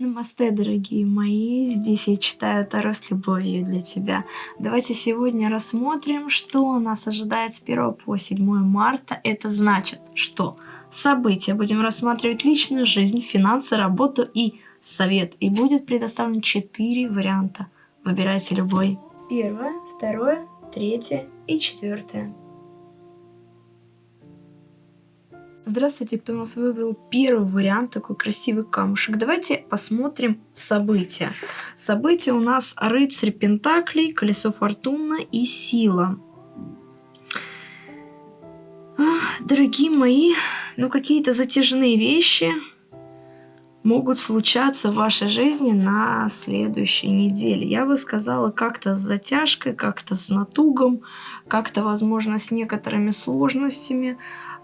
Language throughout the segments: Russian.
Намасте, дорогие мои! Здесь я читаю Таро с любовью для тебя. Давайте сегодня рассмотрим, что нас ожидает с 1 по 7 марта. Это значит, что события будем рассматривать личную жизнь, финансы, работу и совет. И будет предоставлено 4 варианта. Выбирайте любой. Первое, второе, третье и четвертое. Здравствуйте, кто у нас выбрал первый вариант, такой красивый камушек. Давайте посмотрим события. События у нас рыцарь Пентаклей, колесо фортуны и сила. Дорогие мои, ну какие-то затяжные вещи могут случаться в вашей жизни на следующей неделе. Я бы сказала, как-то с затяжкой, как-то с натугом, как-то, возможно, с некоторыми сложностями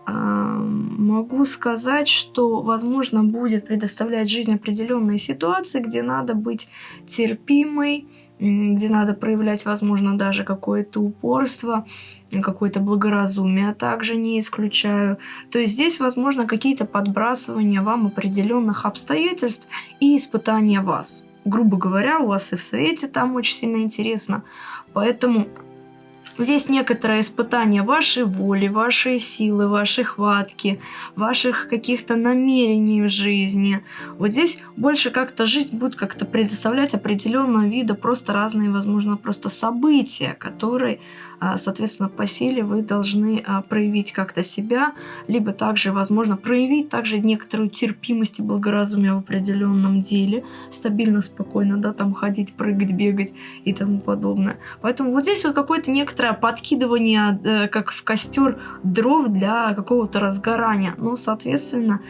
могу сказать, что, возможно, будет предоставлять жизнь определенные ситуации, где надо быть терпимой, где надо проявлять, возможно, даже какое-то упорство, какое-то благоразумие, а также не исключаю. То есть здесь, возможно, какие-то подбрасывания вам определенных обстоятельств и испытания вас. Грубо говоря, у вас и в совете там очень сильно интересно. Поэтому Здесь некоторое испытание вашей воли, вашей силы, вашей хватки, ваших каких-то намерений в жизни. Вот здесь больше как-то жизнь будет как-то предоставлять определенного вида просто разные, возможно, просто события, которые соответственно, по силе вы должны а, проявить как-то себя, либо также, возможно, проявить также некоторую терпимость и благоразумие в определенном деле, стабильно, спокойно, да, там ходить, прыгать, бегать и тому подобное. Поэтому вот здесь вот какое-то некоторое подкидывание, э, как в костер, дров для какого-то разгорания. Но, соответственно,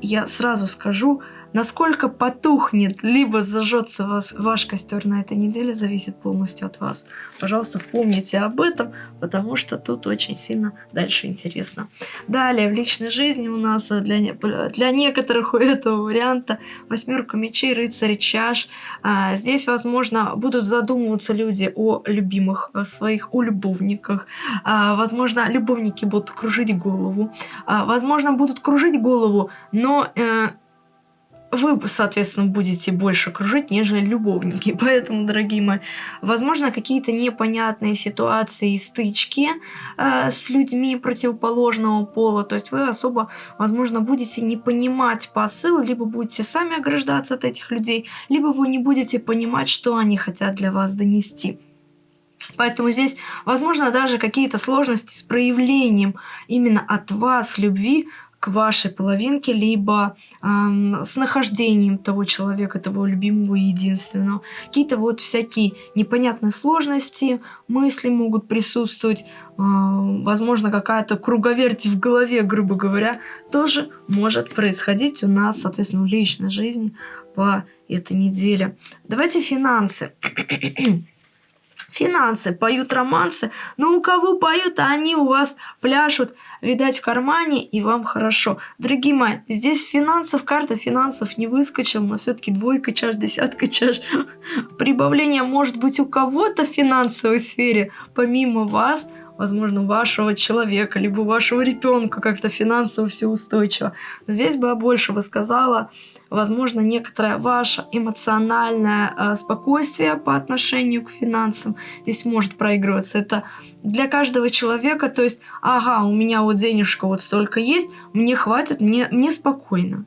я сразу скажу, Насколько потухнет, либо зажжется вас, ваш костер на этой неделе, зависит полностью от вас. Пожалуйста, помните об этом, потому что тут очень сильно дальше интересно. Далее, в личной жизни у нас для, для некоторых у этого варианта восьмерка мечей, рыцарь чаш. А, здесь, возможно, будут задумываться люди о любимых о своих, о любовниках. А, возможно, любовники будут кружить голову. А, возможно, будут кружить голову, но... Вы, соответственно, будете больше кружить, нежели любовники. Поэтому, дорогие мои, возможно, какие-то непонятные ситуации и стычки э, с людьми противоположного пола. То есть вы особо, возможно, будете не понимать посыл, либо будете сами ограждаться от этих людей, либо вы не будете понимать, что они хотят для вас донести. Поэтому здесь, возможно, даже какие-то сложности с проявлением именно от вас любви к вашей половинке, либо эм, с нахождением того человека, того любимого и единственного. Какие-то вот всякие непонятные сложности, мысли могут присутствовать, э, возможно, какая-то круговерть в голове, грубо говоря, тоже может происходить у нас, соответственно, в личной жизни по этой неделе. Давайте финансы. Финансы, поют романсы, но у кого поют, они у вас пляшут, видать, в кармане, и вам хорошо. Дорогие мои, здесь финансов, карта финансов не выскочила, но все-таки двойка чаш, десятка чаш. Прибавление может быть у кого-то в финансовой сфере, помимо вас, возможно, вашего человека, либо вашего ребенка как-то финансово все устойчиво. Но здесь бы я больше бы сказала, возможно, некоторое ваше эмоциональное э, спокойствие по отношению к финансам здесь может проигрываться. Это для каждого человека, то есть, ага, у меня вот денежка вот столько есть, мне хватит, мне, мне спокойно.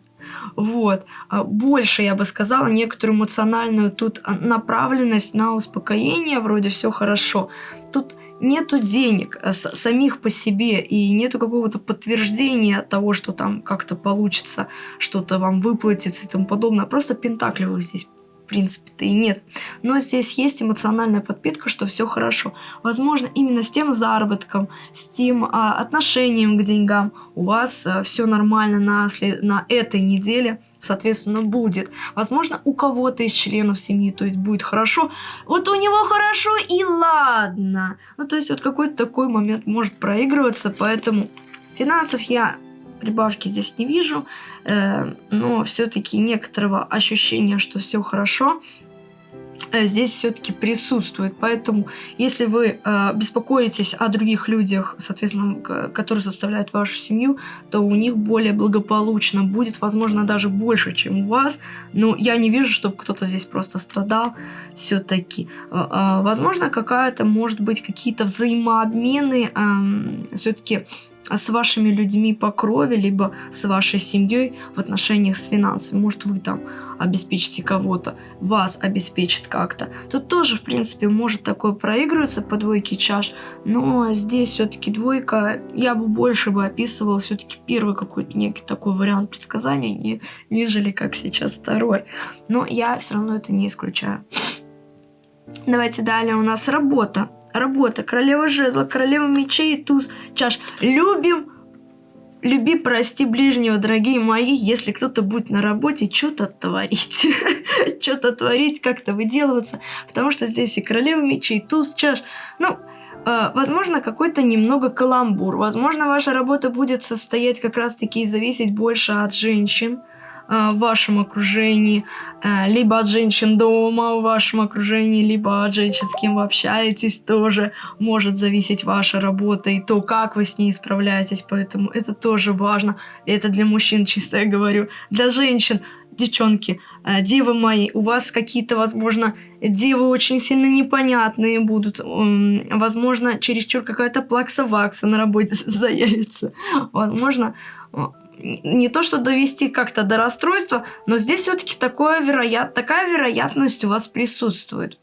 Вот. А больше, я бы сказала, некоторую эмоциональную тут а, направленность на успокоение, вроде все хорошо. Тут нету денег а, самих по себе и нету какого-то подтверждения того, что там как-то получится, что-то вам выплатится и тому подобное. Просто пентаклевых здесь принципе-то и нет. Но здесь есть эмоциональная подпитка, что все хорошо. Возможно, именно с тем заработком, с тем а, отношением к деньгам у вас а, все нормально на, на этой неделе соответственно, будет. Возможно, у кого-то из членов семьи, то есть будет хорошо. Вот у него хорошо и ладно. Ну, то есть вот какой-то такой момент может проигрываться, поэтому финансов я прибавки здесь не вижу, э, но все-таки некоторого ощущения, что все хорошо. Э, здесь все-таки присутствует. Поэтому, если вы э, беспокоитесь о других людях, соответственно, которые составляют вашу семью, то у них более благополучно будет, возможно, даже больше, чем у вас. Но я не вижу, чтобы кто-то здесь просто страдал все-таки. Э, э, возможно, какая-то, может быть, какие-то взаимообмены э, все-таки с вашими людьми по крови, либо с вашей семьей в отношениях с финансами. Может, вы там обеспечите кого-то, вас обеспечит как-то. Тут тоже, в принципе, может такое проигрываться по двойке чаш, но здесь все-таки двойка, я бы больше бы описывала все-таки первый какой-то некий такой вариант предсказания, не, нежели как сейчас второй. Но я все равно это не исключаю. Давайте далее у нас работа. Работа. Королева жезла, королева мечей, туз, чаш. Любим Люби, прости ближнего, дорогие мои, если кто-то будет на работе что-то творить. что-то творить, как-то выделываться. Потому что здесь и королева мечей, и туз, чаш. Ну, э, возможно, какой-то немного каламбур. Возможно, ваша работа будет состоять как раз-таки и зависеть больше от женщин. Э, в вашем окружении, э, либо от женщин дома в вашем окружении, либо от женщин, с кем вы общаетесь, тоже может зависеть ваша работа и то, как вы с ней справляетесь, поэтому это тоже важно. Это для мужчин чисто я говорю. Для женщин, девчонки, э, девы мои, у вас какие-то, возможно, девы очень сильно непонятные будут. Возможно, чересчур какая-то плакса-вакса на работе заявится. Возможно, не то что довести как-то до расстройства, но здесь все-таки вероят... такая вероятность у вас присутствует.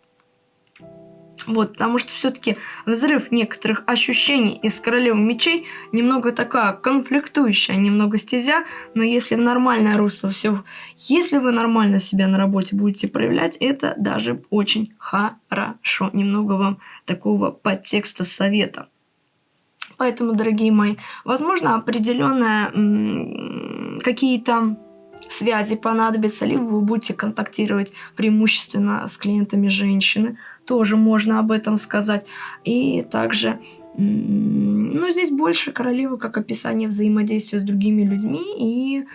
Вот, потому что все-таки взрыв некоторых ощущений из королевы мечей немного такая конфликтующая, немного стезя, но если в нормальное русло все, если вы нормально себя на работе будете проявлять, это даже очень хорошо. Немного вам такого подтекста совета. Поэтому, дорогие мои, возможно, определенные какие-то связи понадобятся, либо вы будете контактировать преимущественно с клиентами женщины, тоже можно об этом сказать. И также, ну, здесь больше королевы как описание взаимодействия с другими людьми, и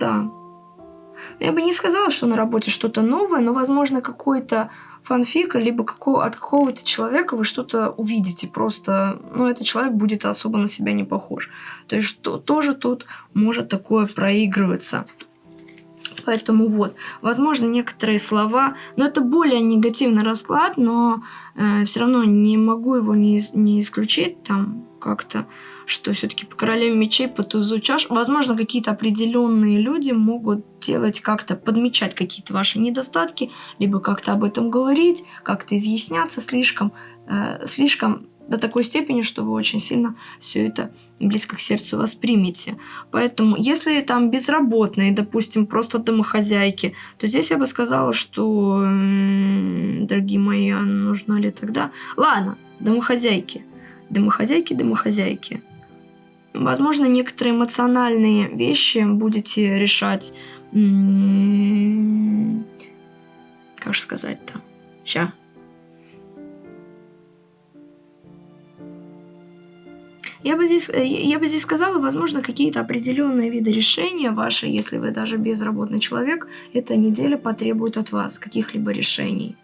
да, я бы не сказала, что на работе что-то новое, но, возможно, какой-то фанфик, либо какого, от какого-то человека вы что-то увидите. Просто, ну, этот человек будет особо на себя не похож. То есть, что тоже тут может такое проигрываться. Поэтому вот, возможно, некоторые слова, но это более негативный расклад, но э, все равно не могу его не, не исключить там как-то что все-таки по королеве мечей, по тузу чаш, возможно, какие-то определенные люди могут делать как-то, подмечать какие-то ваши недостатки, либо как-то об этом говорить, как-то изъясняться слишком, э, слишком до такой степени, что вы очень сильно все это близко к сердцу воспримете. Поэтому, если там безработные, допустим, просто домохозяйки, то здесь я бы сказала, что, дорогие мои, а нужна ли тогда... Ладно, домохозяйки. Домохозяйки, домохозяйки. Возможно, некоторые эмоциональные вещи будете решать... Как же сказать-то? Сейчас. Я бы, здесь, я бы здесь сказала, возможно, какие-то определенные виды решения ваши, если вы даже безработный человек, эта неделя потребует от вас каких-либо решений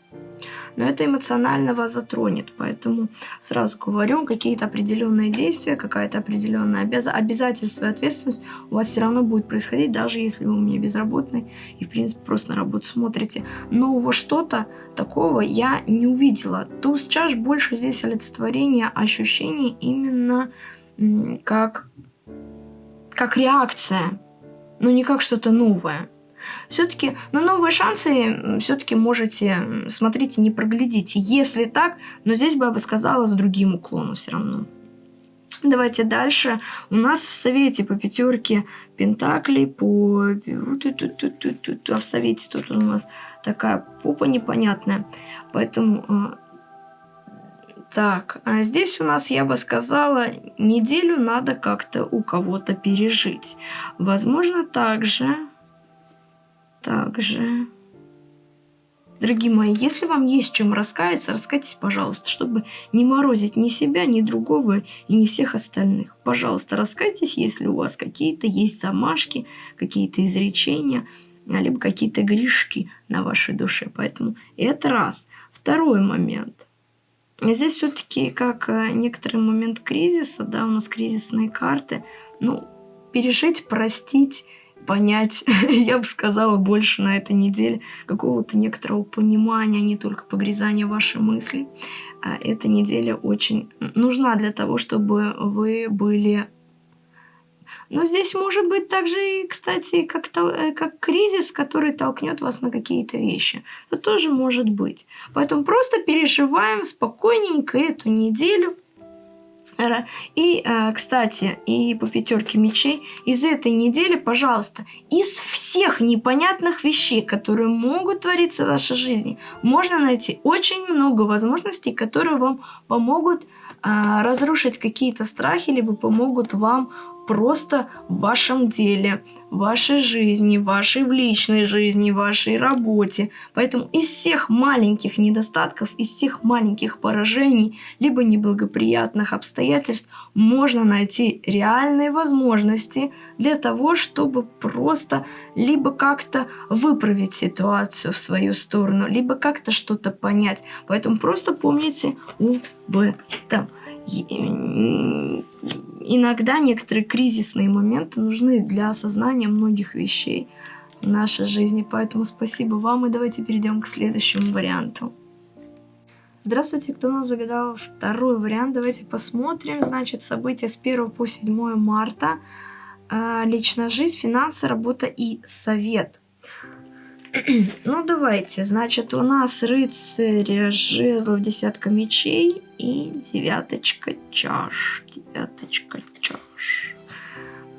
но это эмоционально вас затронет. Поэтому сразу говорю, какие-то определенные действия, какая-то определенная обяз... обязательство и ответственность у вас все равно будет происходить, даже если вы у меня безработный и, в принципе, просто на работу смотрите. Нового что-то такого я не увидела. Туз чаш больше здесь олицетворение ощущений именно как, как реакция, но не как что-то новое. Все-таки на новые шансы все-таки можете, смотрите, не проглядите. Если так, но здесь бы я бы сказала с другим уклоном все равно. Давайте дальше. У нас в совете по пятерке пентаклей, по... А в совете тут у нас такая попа непонятная. Поэтому... А, так, а здесь у нас, я бы сказала, неделю надо как-то у кого-то пережить. Возможно, также также... Дорогие мои, если вам есть чем раскаяться, раскайтесь, пожалуйста, чтобы не морозить ни себя, ни другого и ни всех остальных. Пожалуйста, раскайтесь, если у вас какие-то есть замашки, какие-то изречения. либо какие-то грешки на вашей душе. Поэтому это раз. Второй момент. Здесь все-таки как э, некоторый момент кризиса, да, у нас кризисные карты. Ну, пережить, простить, понять, я бы сказала, больше на этой неделе какого-то некоторого понимания, а не только погрязания вашей мысли. А эта неделя очень нужна для того, чтобы вы были но здесь может быть также и, кстати, как, то, э, как кризис, который толкнет вас на какие-то вещи. Это тоже может быть. Поэтому просто переживаем спокойненько эту неделю. И, э, кстати, и по пятерке мечей, из этой недели, пожалуйста, из всех непонятных вещей, которые могут твориться в вашей жизни, можно найти очень много возможностей, которые вам помогут э, разрушить какие-то страхи, либо помогут вам просто в вашем деле, в вашей жизни, в вашей личной жизни, в вашей работе. Поэтому из всех маленьких недостатков, из всех маленьких поражений, либо неблагоприятных обстоятельств можно найти реальные возможности для того, чтобы просто либо как-то выправить ситуацию в свою сторону, либо как-то что-то понять. Поэтому просто помните этом иногда некоторые кризисные моменты нужны для осознания многих вещей в нашей жизни. Поэтому спасибо вам и давайте перейдем к следующему варианту. Здравствуйте, кто нас загадал второй вариант. Давайте посмотрим. Значит, события с 1 по 7 марта. А, личная жизнь, финансы, работа и совет. ну, давайте. Значит, у нас рыцарь жезлов, десятка мечей и девяточка чаш. Девяточка чаш.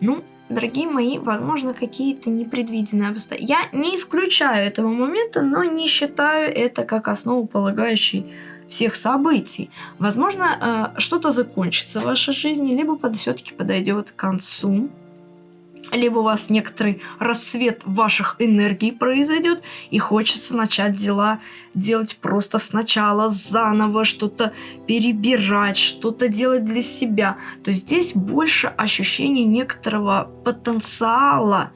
Ну, дорогие мои, возможно, какие-то непредвиденные обстоятельства. Я не исключаю этого момента, но не считаю это как основополагающий всех событий. Возможно, э, что-то закончится в вашей жизни, либо под, все-таки подойдет к концу либо у вас некоторый рассвет ваших энергий произойдет, и хочется начать дела делать просто сначала, заново, что-то перебирать, что-то делать для себя. То здесь больше ощущение некоторого потенциала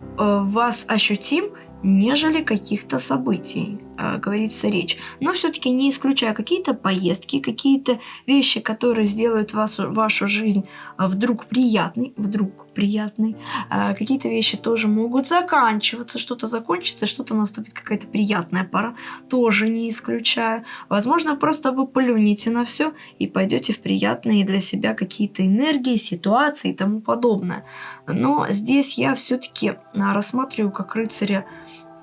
э, вас ощутим, нежели каких-то событий, э, говорится речь. Но все-таки не исключая какие-то поездки, какие-то вещи, которые сделают вас, вашу жизнь э, вдруг приятной, вдруг приятной. Э, какие-то вещи тоже могут заканчиваться, что-то закончится, что-то наступит какая-то приятная пора, тоже не исключаю. Возможно, просто вы плюнете на все и пойдете в приятные для себя какие-то энергии, ситуации и тому подобное. Но здесь я все-таки рассматриваю как рыцаря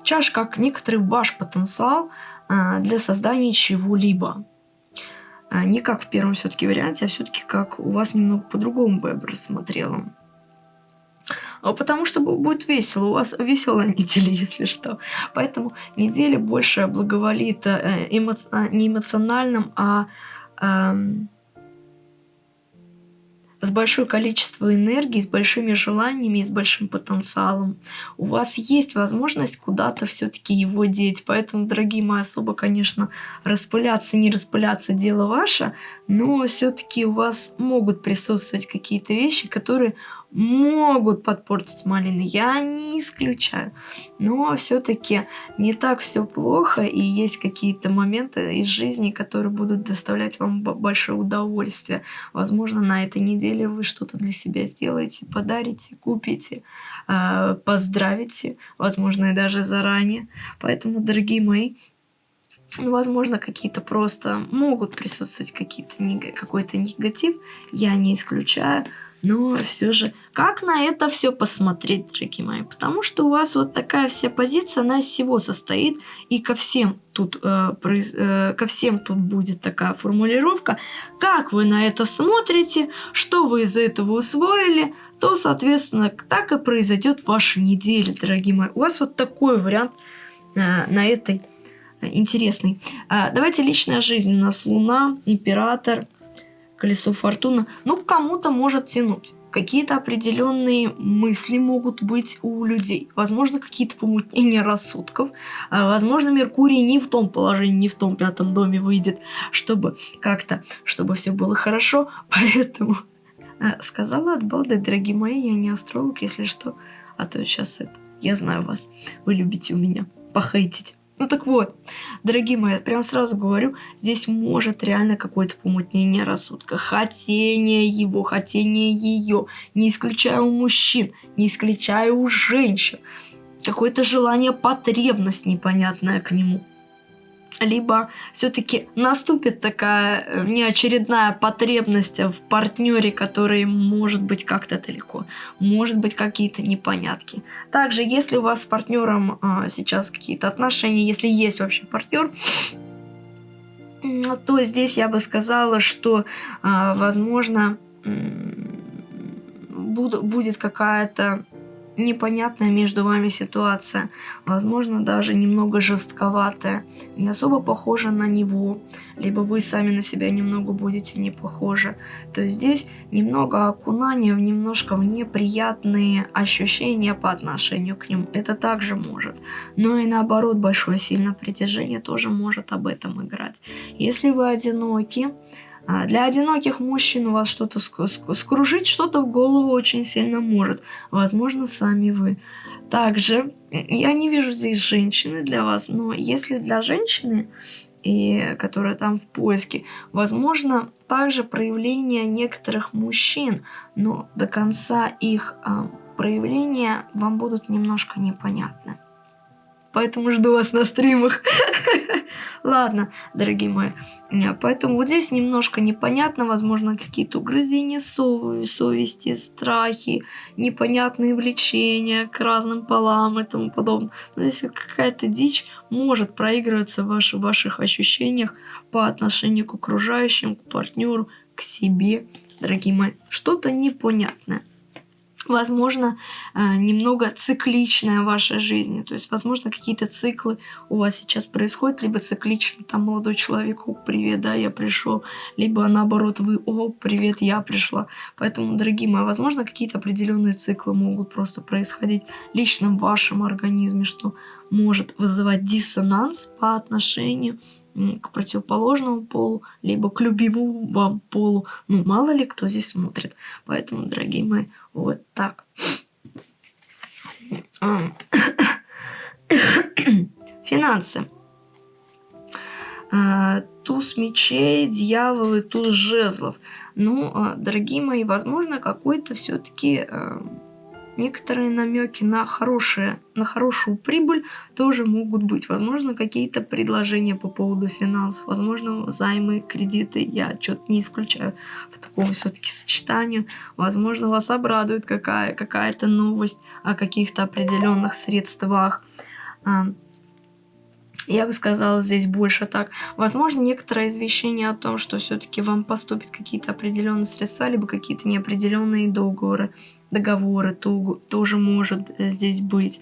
чаш как некоторый ваш потенциал а, для создания чего-либо. А, не как в первом все-таки варианте, а все-таки как у вас немного по-другому бы я бы рассмотрела. А потому что будет весело, у вас веселая неделя, если что. Поэтому неделя больше благоволит э, эмо... не эмоциональным, а эм, с большое количество энергии, с большими желаниями и с большим потенциалом. У вас есть возможность куда-то все-таки его деть. Поэтому, дорогие мои, особо, конечно, распыляться, не распыляться, дело ваше, но все-таки у вас могут присутствовать какие-то вещи, которые могут подпортить малину, я не исключаю. Но все-таки не так все плохо, и есть какие-то моменты из жизни, которые будут доставлять вам большое удовольствие. Возможно, на этой неделе вы что-то для себя сделаете, подарите, купите, а, поздравите, возможно, и даже заранее. Поэтому, дорогие мои, ну, возможно, какие-то просто могут присутствовать какие-то какой-то негатив, я не исключаю, но все же, как на это все посмотреть, дорогие мои? Потому что у вас вот такая вся позиция, она из всего состоит, и ко всем тут, э, э, ко всем тут будет такая формулировка. Как вы на это смотрите, что вы из этого усвоили, то, соответственно, так и произойдет ваша неделя, дорогие мои. У вас вот такой вариант э, на этой э, интересный. Э, давайте личная жизнь. У нас Луна, Император, колесо фортуны, ну, кому-то может тянуть. Какие-то определенные мысли могут быть у людей. Возможно, какие-то помутнения рассудков. А, возможно, Меркурий не в том положении, не в том пятом доме выйдет, чтобы как-то, чтобы все было хорошо. Поэтому а, сказала от балды, дорогие мои, я не астролог, если что. А то сейчас это Я знаю вас. Вы любите у меня похейтить. Ну так вот, дорогие мои, прям сразу говорю, здесь может реально какое-то помутнение рассудка. Хотение его, хотение ее. Не исключаю у мужчин, не исключаю у женщин. Какое-то желание, потребность непонятная к нему либо все-таки наступит такая э, неочередная потребность в партнере, который может быть как-то далеко, может быть какие-то непонятки. Также, если у вас с партнером а, сейчас какие-то отношения, если есть вообще партнер, то здесь я бы сказала, что, а, возможно, будет какая-то непонятная между вами ситуация, возможно, даже немного жестковатая, не особо похожа на него, либо вы сами на себя немного будете не похожи. То здесь немного окунания в немножко в неприятные ощущения по отношению к нему. Это также может. Но и наоборот, большое сильное притяжение тоже может об этом играть. Если вы одиноки, для одиноких мужчин у вас что-то скружить, что-то в голову очень сильно может. Возможно, сами вы. Также, я не вижу здесь женщины для вас, но если для женщины, и, которая там в поиске, возможно, также проявление некоторых мужчин, но до конца их а, проявления вам будут немножко непонятны. Поэтому жду вас на стримах. Ладно, дорогие мои. Поэтому вот здесь немножко непонятно, возможно, какие-то угрызения сов совести, страхи, непонятные влечения к разным полам и тому подобное. Но здесь какая-то дичь может проигрываться в, ваш, в ваших ощущениях по отношению к окружающим, к партнеру, к себе, дорогие мои. Что-то непонятное возможно, э, немного цикличная ваша жизнь. То есть, возможно, какие-то циклы у вас сейчас происходят, либо циклично, там, молодой человек, о, привет, да, я пришел, либо наоборот, вы, о, привет, я пришла. Поэтому, дорогие мои, возможно, какие-то определенные циклы могут просто происходить лично в вашем организме, что может вызывать диссонанс по отношению противоположному полу, либо к любимому вам полу. Ну, мало ли кто здесь смотрит. Поэтому, дорогие мои, вот так. Финансы. А, туз мечей, дьяволы, туз жезлов. Ну, а, дорогие мои, возможно, какой-то все-таки а, некоторые намеки на, хорошие, на хорошую прибыль тоже могут быть. Возможно, какие-то предложения по поводу финансов, возможно, займы, кредиты, я что-то не исключаю по такому все-таки сочетанию. Возможно, вас обрадует какая- какая-то новость о каких-то определенных средствах. Я бы сказала здесь больше так. Возможно, некоторое извещение о том, что все-таки вам поступят какие-то определенные средства, либо какие-то неопределенные договоры, договоры то, тоже может здесь быть.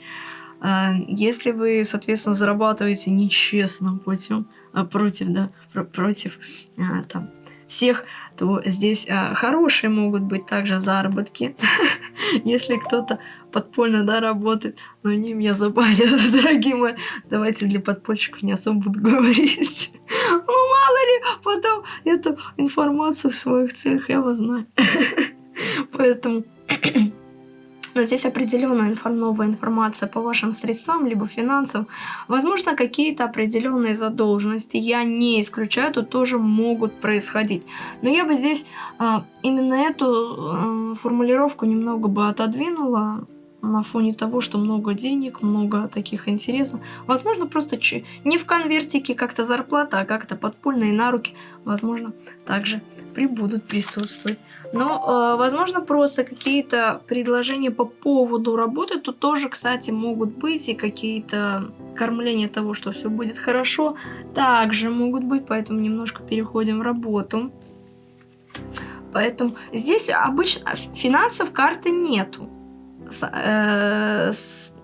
А, если вы, соответственно, зарабатываете нечестным путем, а против, да, против а, там, всех, то здесь хорошие могут быть также заработки. Если кто-то подпольно, да, работает, но они меня забанят, дорогие мои. Давайте для подпольщиков не особо буду говорить. Ну, мало ли, потом эту информацию в своих целях я вас знаю. Поэтому но здесь определенная инфор новая информация по вашим средствам, либо финансам. Возможно, какие-то определенные задолженности, я не исключаю, тут тоже могут происходить. Но я бы здесь а, именно эту а, формулировку немного бы отодвинула на фоне того, что много денег, много таких интересов. Возможно, просто не в конвертике как-то зарплата, а как-то подпольные на руки, возможно, также прибудут присутствовать. Но, э, возможно, просто какие-то предложения по поводу работы тут тоже, кстати, могут быть, и какие-то кормления того, что все будет хорошо, также могут быть, поэтому немножко переходим в работу. Поэтому здесь обычно финансов карты нету. Э,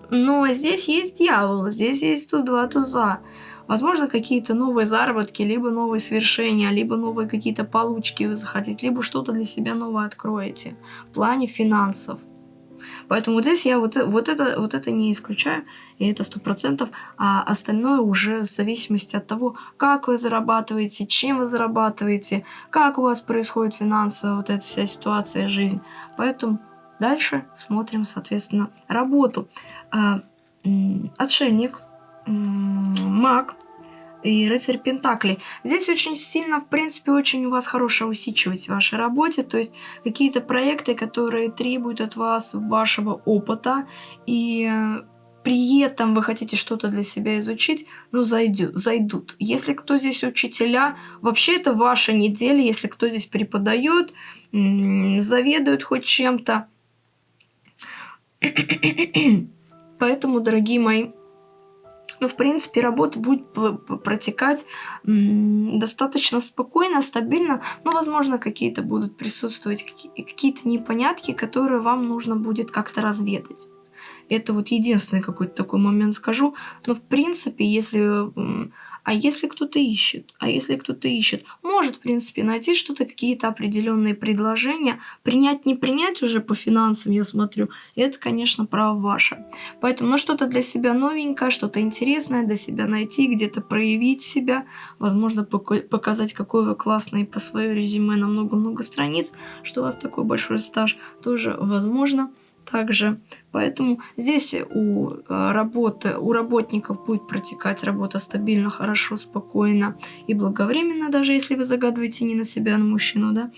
но здесь есть дьявол, здесь есть тут два туза. Возможно, какие-то новые заработки, либо новые свершения, либо новые какие-то получки вы захотите, либо что-то для себя новое откроете в плане финансов. Поэтому здесь я вот, вот, это, вот это не исключаю, и это сто процентов, а остальное уже в зависимости от того, как вы зарабатываете, чем вы зарабатываете, как у вас происходит финансовая вот эта вся ситуация, жизнь. Поэтому Дальше смотрим, соответственно, работу. А, отшельник, маг и рыцарь Пентакли. Здесь очень сильно, в принципе, очень у вас хорошая усидчивость в вашей работе, то есть какие-то проекты, которые требуют от вас вашего опыта и при этом вы хотите что-то для себя изучить, ну, зайдет, зайдут. Если кто здесь учителя, вообще это ваша неделя, если кто здесь преподает, заведует хоть чем-то. Поэтому, дорогие мои, ну, в принципе, работа будет протекать достаточно спокойно, стабильно, но, возможно, какие-то будут присутствовать какие-то непонятки, которые вам нужно будет как-то разведать. Это вот единственный какой-то такой момент скажу. Но в принципе, если... А если кто-то ищет? А если кто-то ищет? Может, в принципе, найти что-то, какие-то определенные предложения. Принять, не принять уже по финансам, я смотрю. Это, конечно, право ваше. Поэтому, ну, что-то для себя новенькое, что-то интересное для себя найти, где-то проявить себя. Возможно, показать, какой вы классный по своему резюме на много-много страниц, что у вас такой большой стаж, тоже возможно также. Поэтому здесь у, э, работы, у работников будет протекать работа стабильно, хорошо, спокойно и благовременно, даже если вы загадываете не на себя, а на мужчину, да.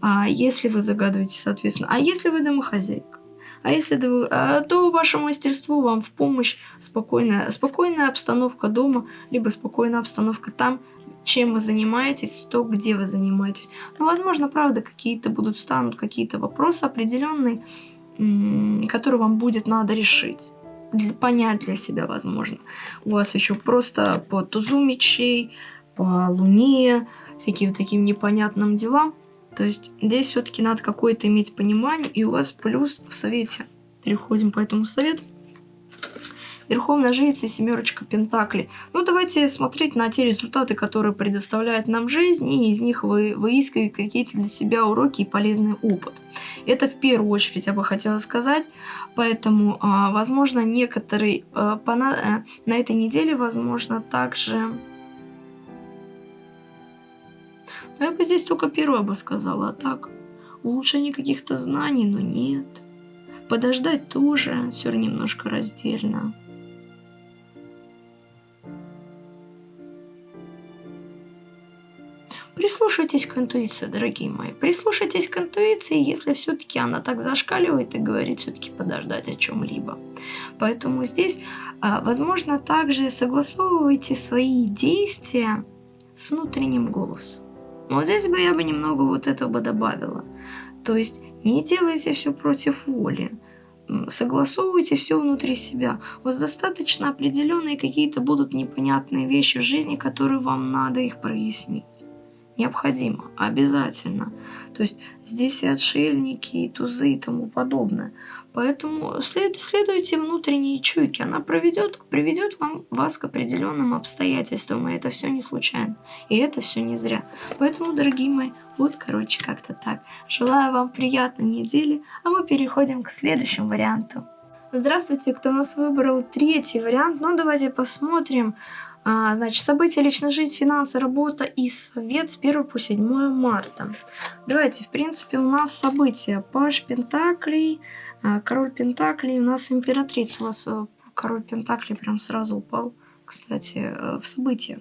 А если вы загадываете, соответственно. А если вы домохозяйка? А если а, то ваше мастерство вам в помощь спокойная, спокойная обстановка дома, либо спокойная обстановка там, чем вы занимаетесь, то где вы занимаетесь. Но, ну, возможно, правда, какие-то будут станут какие-то вопросы определенные, который вам будет надо решить. Понять для себя, возможно. У вас еще просто по тузу мечей, по луне, всяким таким непонятным делам. То есть здесь все-таки надо какое-то иметь понимание, и у вас плюс в совете. Переходим по этому совету. Верховная жрица и семерочка Пентакли. Ну, давайте смотреть на те результаты, которые предоставляет нам жизнь, и из них вы выискивать какие-то для себя уроки и полезный опыт. Это в первую очередь я бы хотела сказать. Поэтому, а, возможно, некоторые а, на, э, на этой неделе, возможно, также... Но я бы здесь только первое бы сказала, а так, улучшение каких-то знаний, но нет. Подождать тоже, все немножко раздельно. Прислушайтесь к интуиции, дорогие мои. Прислушайтесь к интуиции, если все-таки она так зашкаливает и говорит все-таки подождать о чем-либо. Поэтому здесь, а, возможно, также согласовывайте свои действия с внутренним голосом. Вот здесь бы я бы немного вот этого бы добавила. То есть не делайте все против воли. Согласовывайте все внутри себя. У вас достаточно определенные какие-то будут непонятные вещи в жизни, которые вам надо их прояснить необходимо, обязательно. То есть здесь и отшельники, и тузы и тому подобное. Поэтому след, следуйте внутренней чуйке. Она проведет, приведет вам, вас к определенным обстоятельствам. И это все не случайно. И это все не зря. Поэтому, дорогие мои, вот, короче, как-то так. Желаю вам приятной недели, а мы переходим к следующему варианту. Здравствуйте, кто у нас выбрал третий вариант. Ну, давайте посмотрим. А, значит, события личная жизнь, финансы, работа и совет с 1 по 7 марта. Давайте, в принципе, у нас события. Паш Пентаклей, а, Король Пентаклей, у нас императрица. У вас э, Король Пентаклей прям сразу упал, кстати, э, в события.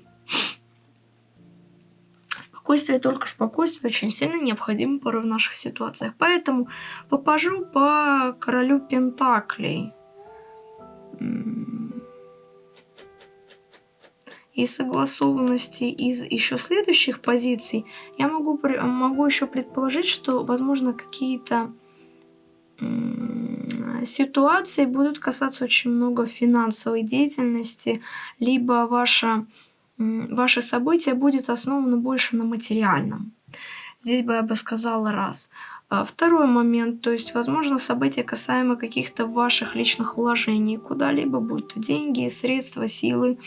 Спокойствие, только спокойствие очень сильно необходимо порой в наших ситуациях. Поэтому попажу по Королю Пентаклей и согласованности из еще следующих позиций, я могу, могу еще предположить, что, возможно, какие-то ситуации будут касаться очень много финансовой деятельности, либо ваше, ваше событие будет основано больше на материальном. Здесь бы я бы сказала раз. А второй момент, то есть, возможно, события касаемо каких-то ваших личных вложений куда-либо, будь то деньги, средства, силы,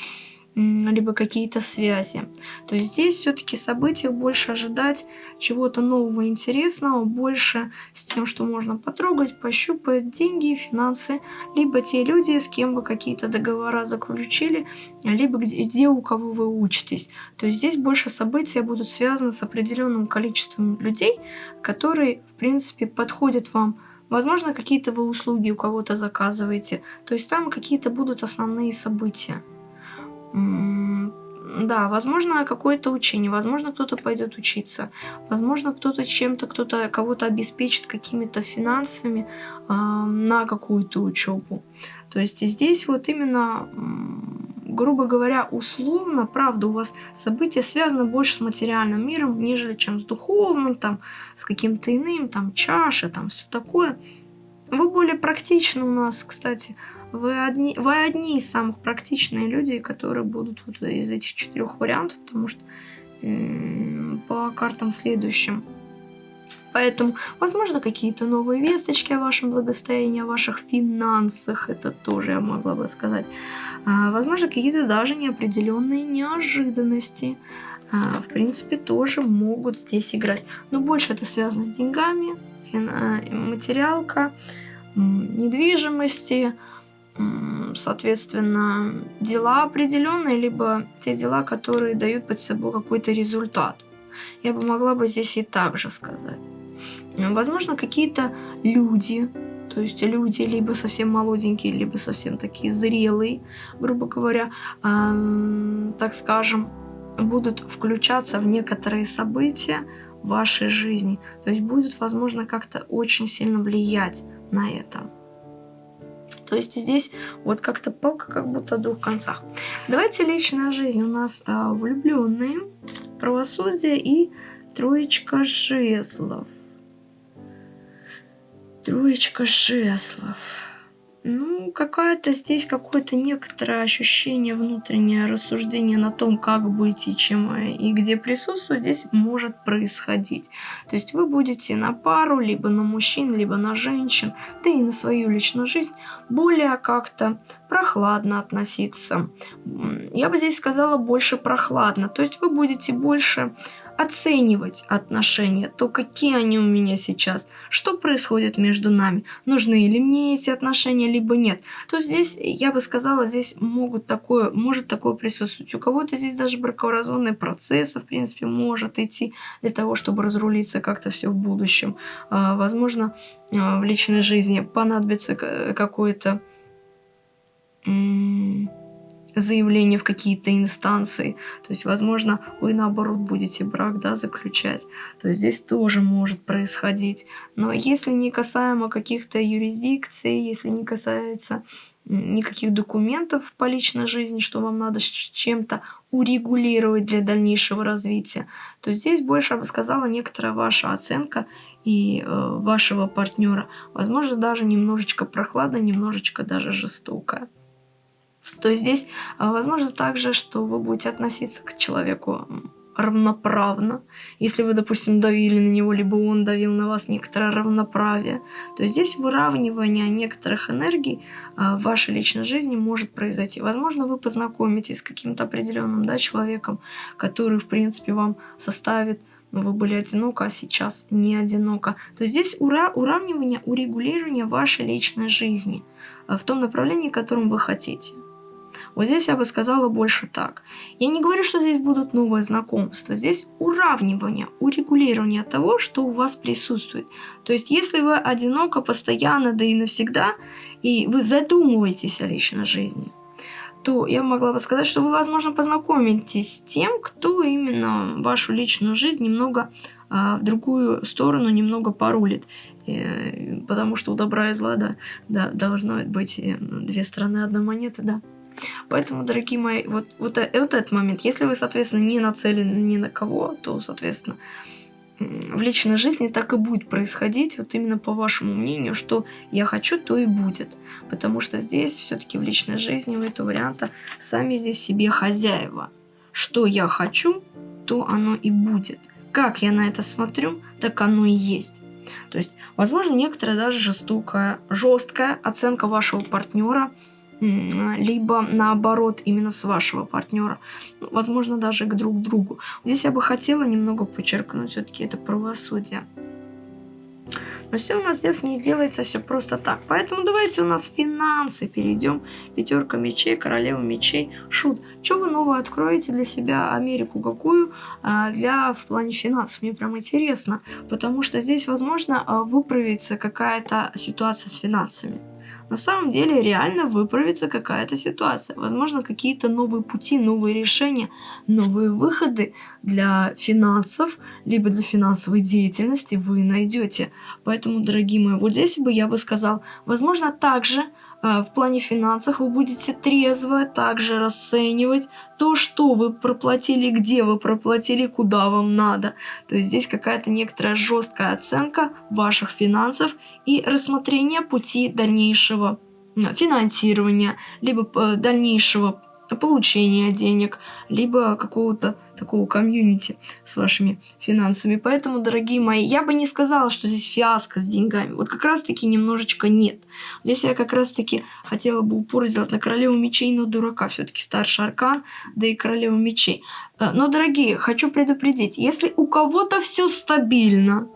либо какие-то связи. То есть здесь все-таки события больше ожидать чего-то нового, интересного, больше с тем, что можно потрогать, пощупать деньги, финансы, либо те люди, с кем вы какие-то договора заключили, либо где, где у кого вы учитесь. То есть здесь больше события будут связаны с определенным количеством людей, которые, в принципе, подходят вам Возможно, какие-то вы услуги у кого-то заказываете. То есть там какие-то будут основные события. Да, возможно, какое-то учение, возможно, кто-то пойдет учиться, возможно, кто-то чем-то, кто-то кого-то обеспечит какими-то финансами э, на какую-то учебу. То есть здесь вот именно, грубо говоря, условно, правда, у вас события связаны больше с материальным миром, нежели чем с духовным, там, с каким-то иным, там, чаша, там, все такое. Вы более практичны у нас, кстати, вы одни, вы одни из самых практичных людей, которые будут вот из этих четырех вариантов, потому что э, по картам следующим. Поэтому, возможно, какие-то новые весточки о вашем благосостоянии, о ваших финансах, это тоже я могла бы сказать. А, возможно, какие-то даже неопределенные неожиданности, а, в принципе, тоже могут здесь играть. Но больше это связано с деньгами. А, материалка, недвижимости, соответственно, дела определенные, либо те дела, которые дают под собой какой-то результат. Я бы могла бы здесь и так же сказать. Возможно, какие-то люди, то есть люди либо совсем молоденькие, либо совсем такие зрелые, грубо говоря, э, так скажем, будут включаться в некоторые события вашей жизни. То есть будет, возможно, как-то очень сильно влиять на это. То есть здесь вот как-то палка как будто о двух концах. Давайте личная жизнь. У нас а, влюбленные, правосудие и троечка жезлов. Троечка жезлов. Ну, какая-то здесь какое-то некоторое ощущение, внутреннее рассуждение на том, как быть и чем и где присутствовать, здесь может происходить. То есть вы будете на пару, либо на мужчин, либо на женщин, да и на свою личную жизнь более как-то прохладно относиться. Я бы здесь сказала больше прохладно. То есть вы будете больше оценивать отношения, то какие они у меня сейчас, что происходит между нами, нужны ли мне эти отношения, либо нет. То здесь, я бы сказала, здесь могут такое, может такое присутствовать. У кого-то здесь даже бракоразводный процесс, в принципе, может идти для того, чтобы разрулиться как-то все в будущем. А, возможно, а, в личной жизни понадобится какое-то заявление в какие-то инстанции. То есть, возможно, вы наоборот будете брак да, заключать. То есть здесь тоже может происходить. Но если не касаемо каких-то юрисдикций, если не касается никаких документов по личной жизни, что вам надо чем-то урегулировать для дальнейшего развития, то здесь больше, я бы сказала, некоторая ваша оценка и э, вашего партнера, возможно, даже немножечко прохладная, немножечко даже жестокая. То здесь а, возможно также, что вы будете относиться к человеку равноправно. Если вы, допустим, давили на него, либо он давил на вас некоторое равноправие, то здесь выравнивание некоторых энергий а, в вашей личной жизни может произойти. Возможно, вы познакомитесь с каким-то определенным да, человеком, который, в принципе, вам составит но вы были одиноко, а сейчас не одиноко. То здесь ура уравнивание, урегулирование вашей личной жизни а, в том направлении, которым вы хотите. Вот здесь я бы сказала больше так. Я не говорю, что здесь будут новые знакомства. Здесь уравнивание, урегулирование того, что у вас присутствует. То есть, если вы одиноко, постоянно, да и навсегда, и вы задумываетесь о личной жизни, то я могла бы сказать, что вы, возможно, познакомитесь с тем, кто именно вашу личную жизнь немного а, в другую сторону немного порулит. И, потому что у добра и зла, да, да, должно быть э, две стороны одной монеты, да. Поэтому, дорогие мои, вот, вот, э, вот этот момент, если вы, соответственно, не нацелены ни на кого, то, соответственно, в личной жизни так и будет происходить, вот именно по вашему мнению, что я хочу, то и будет. Потому что здесь все-таки в личной жизни у этого варианта сами здесь себе хозяева. Что я хочу, то оно и будет. Как я на это смотрю, так оно и есть. То есть, возможно, некоторая даже жестокая, жесткая оценка вашего партнера – либо наоборот именно с вашего партнера, возможно даже к друг другу. Здесь я бы хотела немного подчеркнуть все-таки это правосудие. Но все у нас здесь не делается все просто так. Поэтому давайте у нас финансы перейдем. Пятерка мечей, королева мечей. Шут. Что вы новое откроете для себя Америку какую а, для в плане финансов? Мне прям интересно. Потому что здесь, возможно, а, выправится какая-то ситуация с финансами на самом деле реально выправится какая-то ситуация. Возможно, какие-то новые пути, новые решения, новые выходы для финансов, либо для финансовой деятельности вы найдете. Поэтому, дорогие мои, вот здесь бы я бы сказал, возможно, также в плане финансов вы будете трезво также расценивать то, что вы проплатили, где вы проплатили, куда вам надо. То есть здесь какая-то некоторая жесткая оценка ваших финансов и рассмотрение пути дальнейшего финансирования, либо э, дальнейшего получения денег, либо какого-то такого комьюнити с вашими финансами. Поэтому, дорогие мои, я бы не сказала, что здесь фиаско с деньгами. Вот как раз-таки немножечко нет. Здесь я как раз-таки хотела бы упор сделать на королеву мечей, но дурака. Все-таки старший аркан, да и королеву мечей. Э, но, дорогие, хочу предупредить, если у кого-то все стабильно,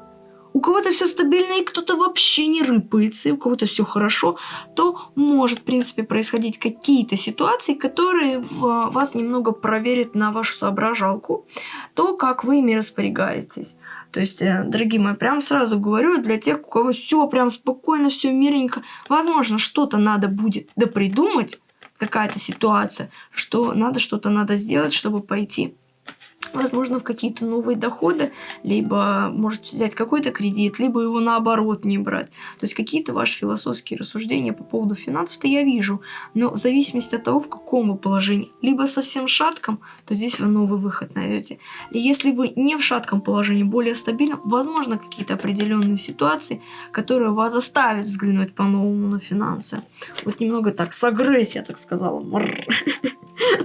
у кого-то все стабильно и кто-то вообще не рыпается, и у кого-то все хорошо, то может, в принципе, происходить какие-то ситуации, которые вас немного проверят на вашу соображалку, то, как вы ими распорягаетесь. То есть, э, дорогие мои, прям сразу говорю, для тех, у кого все прям спокойно, все мирненько, возможно, что-то надо будет допридумать, какая-то ситуация, что надо что-то надо сделать, чтобы пойти возможно, в какие-то новые доходы, либо может взять какой-то кредит, либо его наоборот не брать. То есть какие-то ваши философские рассуждения по поводу финансов-то я вижу, но в зависимости от того, в каком вы положении. Либо совсем шатком, то здесь вы новый выход найдете. И если вы не в шатком положении, более стабильном, возможно, какие-то определенные ситуации, которые вас заставят взглянуть по-новому на финансы. Вот немного так, с агрессией, так сказала.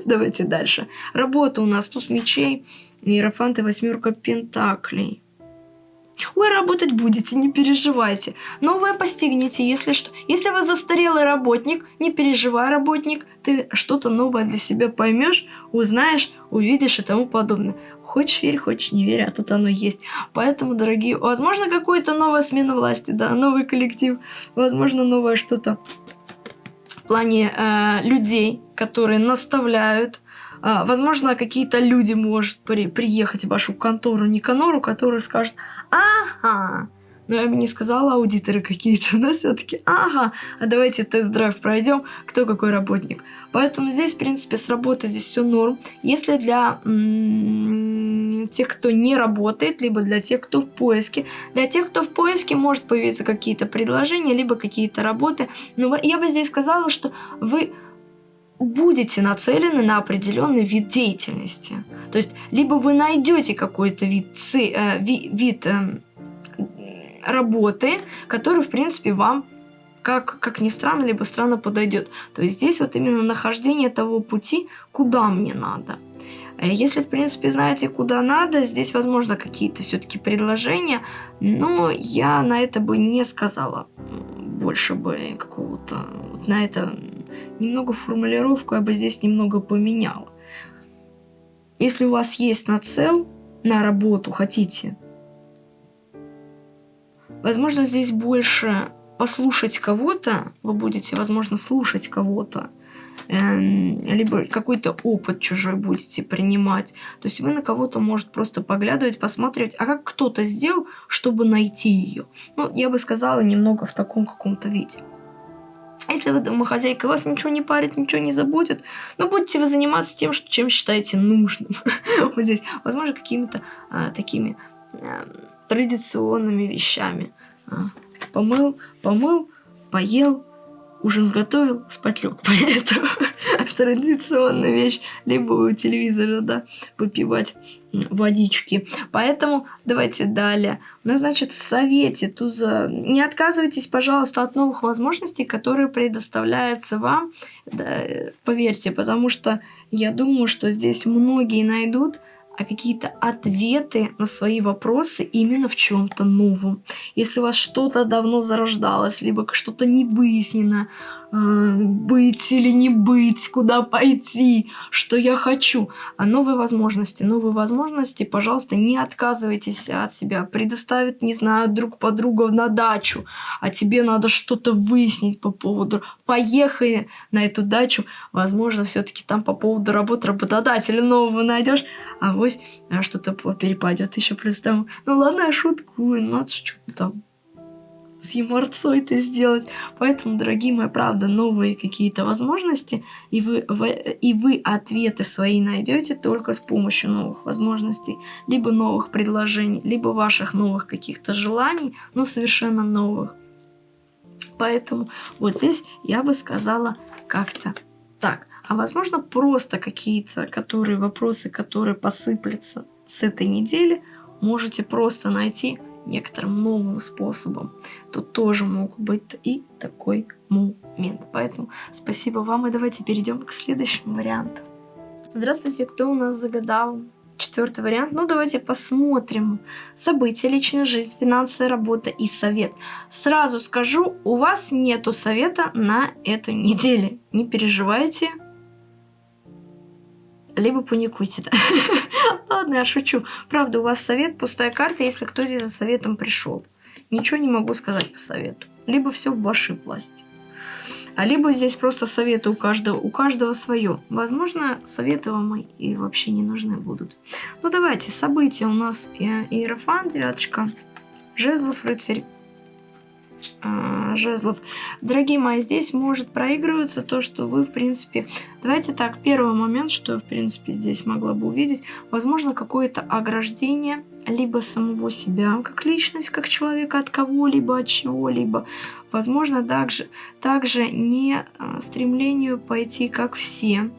Давайте дальше. Работа у нас туз мечей, иерофант и восьмерка пентаклей. Ой, работать будете, не переживайте. Новое постигнете, если что. Если вы застарелый работник, не переживай, работник, ты что-то новое для себя поймешь, узнаешь, увидишь и тому подобное. Хочешь верь, хочешь не верь, а тут оно есть. Поэтому, дорогие, возможно, какая-то новая смена власти, да, новый коллектив, возможно, новое что-то в плане э, людей, которые наставляют. А, возможно, какие-то люди может при, приехать в вашу контору Никанору, который скажет, ага, но я бы не сказала аудиторы какие-то, но все-таки, ага, а давайте тест-драйв пройдем, кто какой работник. Поэтому здесь, в принципе, с работы здесь все норм. Если для тех, кто не работает, либо для тех, кто в поиске, для тех, кто в поиске, может появиться какие-то предложения, либо какие-то работы. Но я бы здесь сказала, что вы будете нацелены на определенный вид деятельности. То есть, либо вы найдете какой-то вид, ци, э, ви, вид э, работы, который, в принципе, вам, как, как ни странно, либо странно подойдет. То есть, здесь вот именно нахождение того пути, куда мне надо. Э, если, в принципе, знаете, куда надо, здесь, возможно, какие-то все-таки предложения, но я на это бы не сказала больше бы какого-то... на это немного формулировку я бы здесь немного поменяла. Если у вас есть нацел на работу, хотите, возможно, здесь больше послушать кого-то, вы будете, возможно, слушать кого-то, эм, либо какой-то опыт чужой будете принимать. То есть вы на кого-то, может, просто поглядывать, посматривать, а как кто-то сделал, чтобы найти ее. Ну, я бы сказала, немного в таком каком-то виде. А если вы домохозяйка, вас ничего не парит, ничего не забудет, ну, будете вы заниматься тем, что, чем считаете нужным. вот здесь. Возможно, какими-то а, такими а, традиционными вещами. А, помыл, помыл, поел, ужин сготовил, спать лег. Поэтому традиционная вещь. Либо у телевизора, да, выпивать водички. Поэтому давайте далее. Нас, значит, в совете туза. Не отказывайтесь, пожалуйста, от новых возможностей, которые предоставляются вам. Да, поверьте, потому что я думаю, что здесь многие найдут а какие-то ответы на свои вопросы именно в чем-то новом. Если у вас что-то давно зарождалось, либо что-то не выяснено, быть или не быть, куда пойти, что я хочу. А новые возможности, новые возможности, пожалуйста, не отказывайтесь от себя. Предоставит, не знаю, друг подруга на дачу, а тебе надо что-то выяснить по поводу. Поехай на эту дачу, возможно, все-таки там по поводу работы работодателя нового найдешь, а вот а что-то перепадет еще плюс там. Ну ладно, я шуткую, надо что-то там с юморцой это сделать. Поэтому, дорогие мои, правда, новые какие-то возможности, и вы, вы, и вы ответы свои найдете только с помощью новых возможностей, либо новых предложений, либо ваших новых каких-то желаний, но совершенно новых. Поэтому вот здесь я бы сказала как-то так. А возможно просто какие-то которые вопросы, которые посыплются с этой недели, можете просто найти некоторым новым способом, то тоже мог быть и такой момент. Поэтому спасибо вам, и давайте перейдем к следующему варианту. Здравствуйте, кто у нас загадал? Четвертый вариант. Ну, давайте посмотрим. События, личная жизнь, финансы, работа и совет. Сразу скажу, у вас нету совета на этой неделе. Не переживайте. Либо паникуйте. Ладно, я шучу. Правда, у вас совет, пустая карта, если кто здесь за советом пришел. Ничего не могу сказать по совету. Либо все в вашей власти. А либо здесь просто советы у каждого, у каждого свое. Возможно, советы вам и вообще не нужны будут. Ну давайте, события у нас Иерофан, девяточка, жезлов, рыцарь, э, жезлов. Дорогие мои, здесь может проигрываться то, что вы, в принципе... Давайте так, первый момент, что я, в принципе, здесь могла бы увидеть, возможно, какое-то ограждение либо самого себя, как личность, как человека от кого-либо, от чего-либо. Возможно, также, также не э, стремлению пойти как все.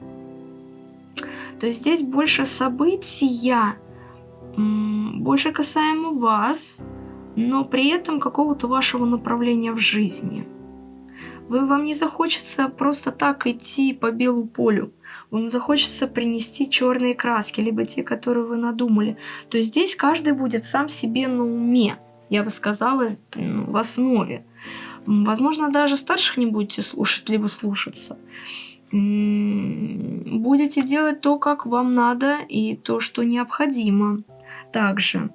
То есть здесь больше события, больше касаемо вас, но при этом какого-то вашего направления в жизни. Вы, вам не захочется просто так идти по белу полю. Вам захочется принести черные краски, либо те, которые вы надумали. То есть здесь каждый будет сам себе на уме, я бы сказала, ну, в основе. Возможно, даже старших не будете слушать, либо слушаться. Будете делать то, как вам надо, и то, что необходимо. Также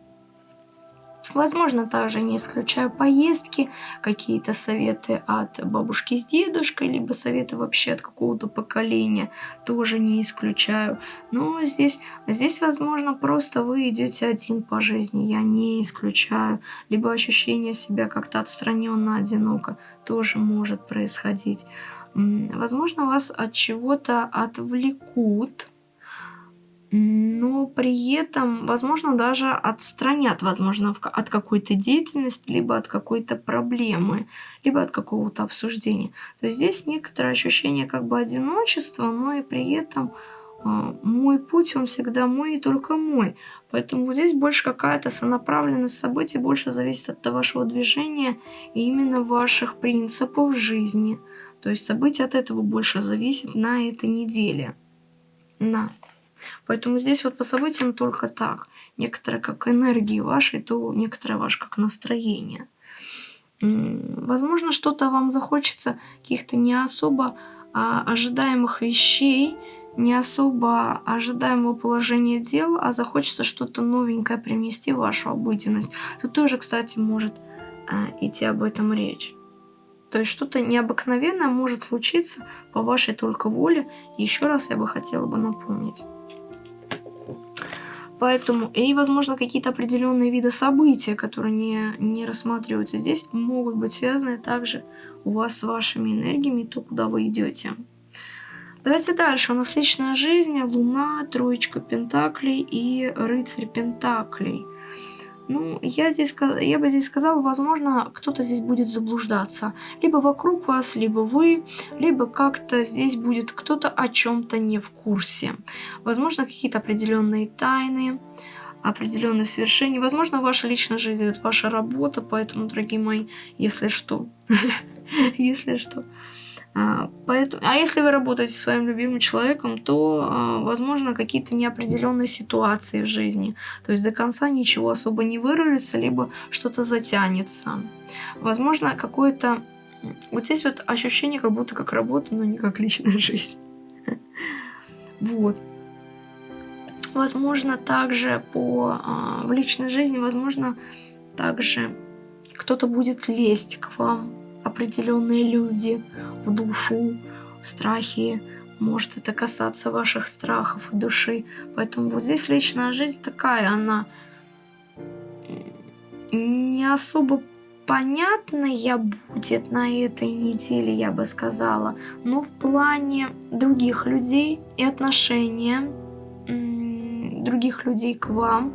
Возможно, также не исключаю поездки, какие-то советы от бабушки с дедушкой, либо советы вообще от какого-то поколения, тоже не исключаю. Но здесь, здесь, возможно, просто вы идете один по жизни, я не исключаю. Либо ощущение себя как-то отстраненно, одиноко, тоже может происходить. Возможно, вас от чего-то отвлекут, но при этом, возможно, даже отстранят, возможно, от какой-то деятельности, либо от какой-то проблемы, либо от какого-то обсуждения. То есть здесь некоторое ощущение как бы одиночества, но и при этом э, мой путь, он всегда мой и только мой. Поэтому здесь больше какая-то сонаправленность событий, больше зависит от вашего движения и именно ваших принципов жизни. То есть события от этого больше зависят на этой неделе. На. Поэтому здесь вот по событиям только так. Некоторые как энергии вашей, то некоторые ваше как настроение. Возможно, что-то вам захочется каких-то не особо а, ожидаемых вещей, не особо ожидаемого положения дел, а захочется что-то новенькое принести в вашу обыденность. Тут тоже, кстати, может а, идти об этом речь. То есть что-то необыкновенное может случиться по вашей только воле. Еще раз я бы хотела бы напомнить. Поэтому, и, возможно, какие-то определенные виды события, которые не, не рассматриваются здесь, могут быть связаны также у вас с вашими энергиями, то, куда вы идете. Давайте дальше. У нас личная жизнь, луна, троечка пентаклей и рыцарь пентаклей. Ну, я, здесь, я бы здесь сказала, возможно, кто-то здесь будет заблуждаться. Либо вокруг вас, либо вы, либо как-то здесь будет кто-то о чем-то не в курсе. Возможно, какие-то определенные тайны, определенные свершения. Возможно, ваша личная жизнь, ваша работа, поэтому, дорогие мои, если что, если что, поэтому, а если вы работаете с своим любимым человеком, то, а, возможно, какие-то неопределенные ситуации в жизни. То есть до конца ничего особо не вырулится, либо что-то затянется. Возможно, какое-то Вот здесь вот ощущение, как будто как работа, но не как личная жизнь. Вот. Возможно, также по, а, в личной жизни, возможно, также кто-то будет лезть к вам, определенные люди, в душу, страхи, может это касаться ваших страхов и души. Поэтому вот здесь личная жизнь такая, она не особо понятная будет на этой неделе, я бы сказала. Но в плане других людей и отношения других людей к вам,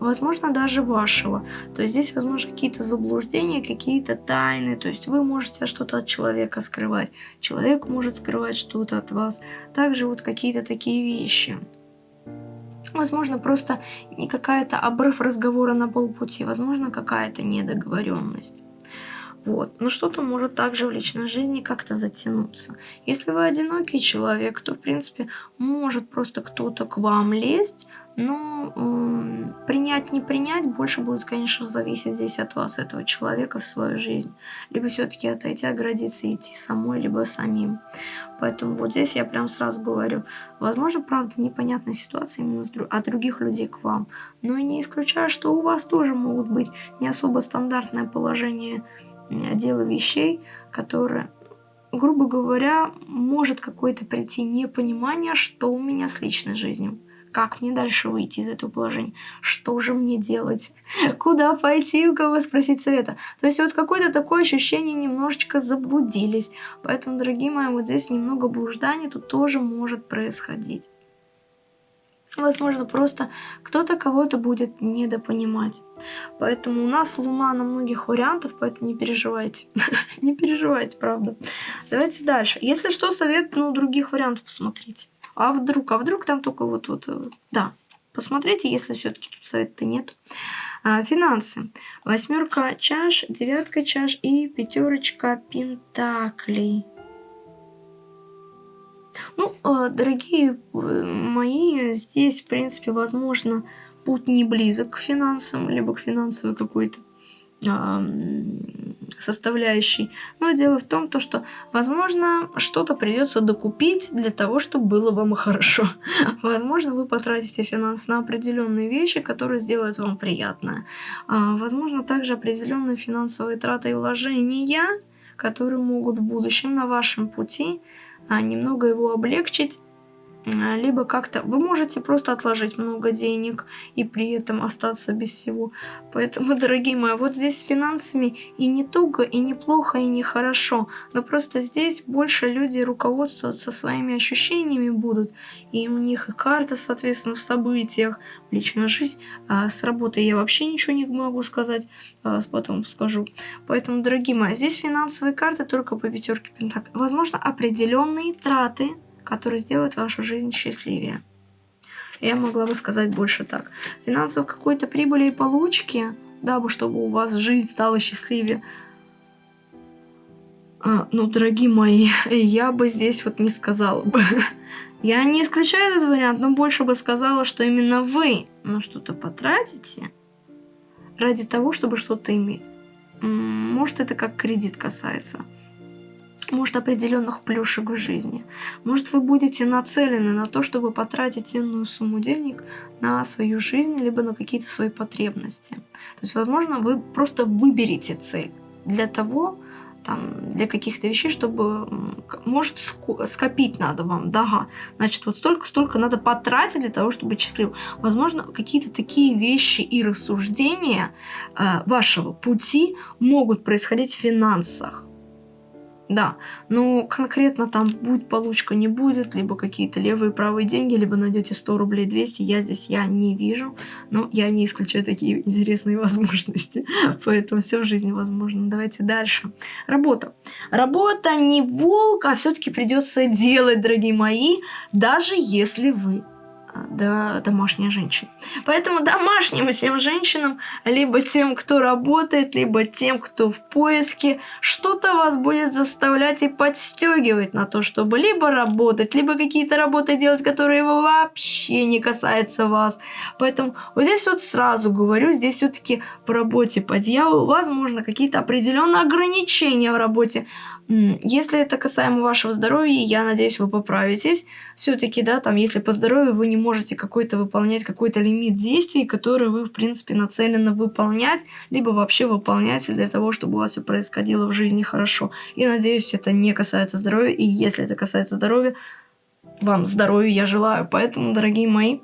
возможно, даже вашего. То есть здесь, возможно, какие-то заблуждения, какие-то тайны. То есть вы можете что-то от человека скрывать, человек может скрывать что-то от вас. Также вот какие-то такие вещи. Возможно, просто не какая-то обрыв разговора на полпути, возможно, какая-то недоговоренность. Вот. Но что-то может также в личной жизни как-то затянуться. Если вы одинокий человек, то, в принципе, может просто кто-то к вам лезть, но э, принять, не принять, больше будет, конечно, зависеть здесь от вас, этого человека в свою жизнь. Либо все-таки отойти, оградиться идти самой, либо самим. Поэтому вот здесь я прям сразу говорю, возможно, правда, непонятная ситуация именно от других людей к вам. Но и не исключаю, что у вас тоже могут быть не особо стандартное положение дела вещей, которые грубо говоря, может какое-то прийти непонимание, что у меня с личной жизнью. Как мне дальше выйти из этого положения? Что же мне делать? Куда пойти? У кого спросить совета? То есть вот какое-то такое ощущение немножечко заблудились. Поэтому, дорогие мои, вот здесь немного блужданий тут тоже может происходить. Возможно, просто кто-то кого-то будет недопонимать. Поэтому у нас Луна на многих вариантов, поэтому не переживайте. не переживайте, правда. Давайте дальше. Если что, совет, ну, других вариантов посмотрите. А вдруг? А вдруг там только вот, вот, э, да. Посмотрите, если все-таки тут совета нет. А, финансы. Восьмерка чаш, девятка чаш и пятерочка пентаклей. Ну, а, дорогие э, мои, здесь, в принципе, возможно, путь не близок к финансам, либо к финансовой какой-то составляющей. Но дело в том, то, что, возможно, что-то придется докупить для того, чтобы было вам хорошо. Возможно, вы потратите финансы на определенные вещи, которые сделают вам приятное. А, возможно, также определенные финансовые траты и вложения, которые могут в будущем на вашем пути а, немного его облегчить, либо как-то вы можете просто отложить много денег и при этом остаться без всего. Поэтому, дорогие мои, вот здесь с финансами и не туго, и неплохо, и нехорошо. Но просто здесь больше люди руководствуются своими ощущениями будут. И у них и карта, соответственно, в событиях, личная жизнь. А с работы я вообще ничего не могу сказать, а потом скажу. Поэтому, дорогие мои, здесь финансовые карты только по пятерке пентаклей. Возможно, определенные траты который сделает вашу жизнь счастливее. Я могла бы сказать больше так. Финансов какой-то прибыли и получки, дабы чтобы у вас жизнь стала счастливее. А, ну, дорогие мои, я бы здесь вот не сказала бы. Я не исключаю этот вариант, но больше бы сказала, что именно вы на что-то потратите ради того, чтобы что-то иметь. Может, это как кредит касается может, определенных плюшек в жизни. Может, вы будете нацелены на то, чтобы потратить иную сумму денег на свою жизнь, либо на какие-то свои потребности. То есть, возможно, вы просто выберете цель для того, там, для каких-то вещей, чтобы, может, скопить надо вам, да, значит, вот столько-столько надо потратить для того, чтобы быть счастливым. Возможно, какие-то такие вещи и рассуждения э, вашего пути могут происходить в финансах. Да, но конкретно там будет получка, не будет, либо какие-то левые правые деньги, либо найдете 100 рублей 200, я здесь я не вижу, но я не исключаю такие интересные возможности, поэтому все в жизни возможно. Давайте дальше. Работа. Работа не волк, а все-таки придется делать, дорогие мои, даже если вы да, домашняя женщина. Поэтому домашним всем женщинам, либо тем, кто работает, либо тем, кто в поиске, что-то вас будет заставлять и подстегивать на то, чтобы либо работать, либо какие-то работы делать, которые вообще не касаются вас. Поэтому вот здесь вот сразу говорю, здесь все-таки по работе по дьяволу, возможно, какие-то определенные ограничения в работе. Если это касаемо вашего здоровья, я надеюсь, вы поправитесь. Все-таки, да, там, если по здоровью вы не можете какой-то выполнять какой-то лимит действий, который вы, в принципе, нацелены выполнять, либо вообще выполнять для того, чтобы у вас все происходило в жизни хорошо. И надеюсь, это не касается здоровья. И если это касается здоровья, вам здоровья я желаю. Поэтому, дорогие мои,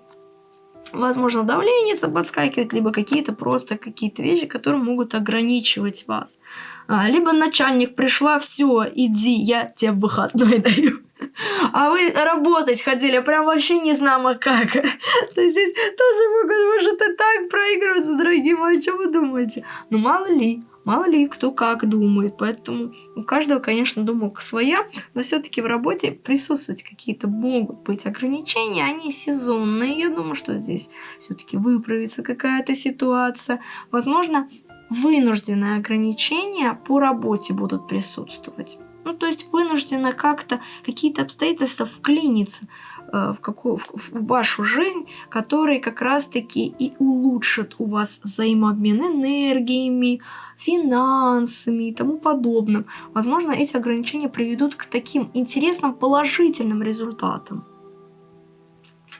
возможно, давление подскакивает, либо какие-то просто какие-то вещи, которые могут ограничивать вас. А, либо начальник пришла, все, иди, я тебе выходной даю. А вы работать ходили, прям вообще не знамо как. То есть здесь тоже могут, может, и так проигрываться, дорогие мои, что вы думаете? Ну, мало ли. Мало ли кто как думает, поэтому у каждого, конечно, думалка своя, но все-таки в работе присутствовать какие-то могут быть ограничения, они сезонные. Я думаю, что здесь все-таки выправится какая-то ситуация. Возможно, вынужденные ограничения по работе будут присутствовать. Ну, то есть вынуждена как-то какие-то обстоятельства вклиниться э, в, какую, в, в вашу жизнь, которые как раз-таки и улучшат у вас взаимообмен энергиями, финансами и тому подобным. Возможно, эти ограничения приведут к таким интересным положительным результатам.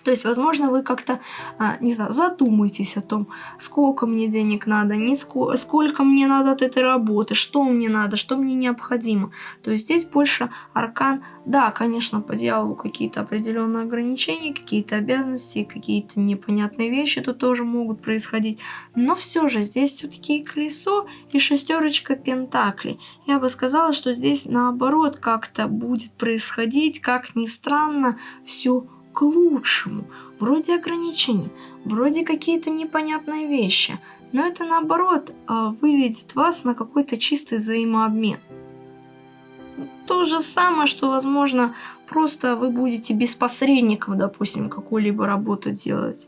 То есть, возможно, вы как-то, а, не знаю, задумаетесь о том, сколько мне денег надо, не ско сколько мне надо от этой работы, что мне надо, что мне необходимо. То есть здесь больше аркан, да, конечно, по дьяволу какие-то определенные ограничения, какие-то обязанности, какие-то непонятные вещи тут тоже могут происходить. Но все же здесь все-таки колесо, и шестерочка пентаклей. Я бы сказала, что здесь наоборот как-то будет происходить, как ни странно, все к лучшему. Вроде ограничений, вроде какие-то непонятные вещи, но это наоборот а, выведет вас на какой-то чистый взаимообмен. То же самое, что, возможно, просто вы будете без посредников, допустим, какую-либо работу делать.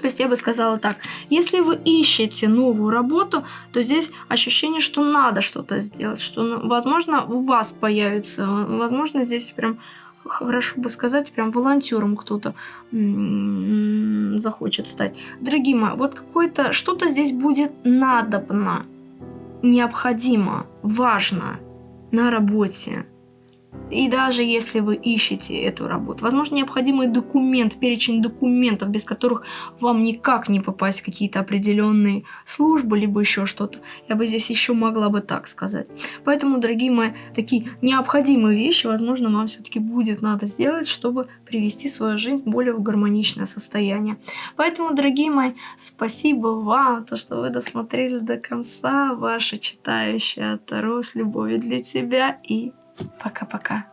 То есть я бы сказала так, если вы ищете новую работу, то здесь ощущение, что надо что-то сделать, что, ну, возможно, у вас появится, возможно, здесь прям хорошо бы сказать, прям волонтером кто-то захочет стать. Дорогие мои, вот какое-то что-то здесь будет надобно, необходимо, важно на работе. И даже если вы ищете эту работу, возможно, необходимый документ, перечень документов, без которых вам никак не попасть в какие-то определенные службы, либо еще что-то. Я бы здесь еще могла бы так сказать. Поэтому, дорогие мои, такие необходимые вещи, возможно, вам все-таки будет надо сделать, чтобы привести свою жизнь более в гармоничное состояние. Поэтому, дорогие мои, спасибо вам, то, что вы досмотрели до конца. Ваша читающая Таро с любовью для тебя и Пока-пока.